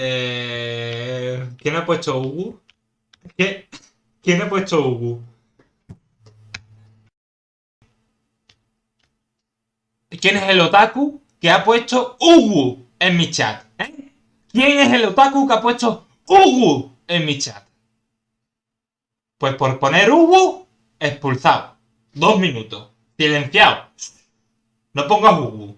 Eh, ¿Quién ha puesto Ugu? ¿Qué? ¿Quién ha puesto Ugu? ¿Quién es el otaku que ha puesto Ugu en mi chat? ¿Eh? ¿Quién es el otaku que ha puesto Ugu en mi chat? Pues por poner Ugu, expulsado. Dos minutos. Silenciado. No pongas Ugu.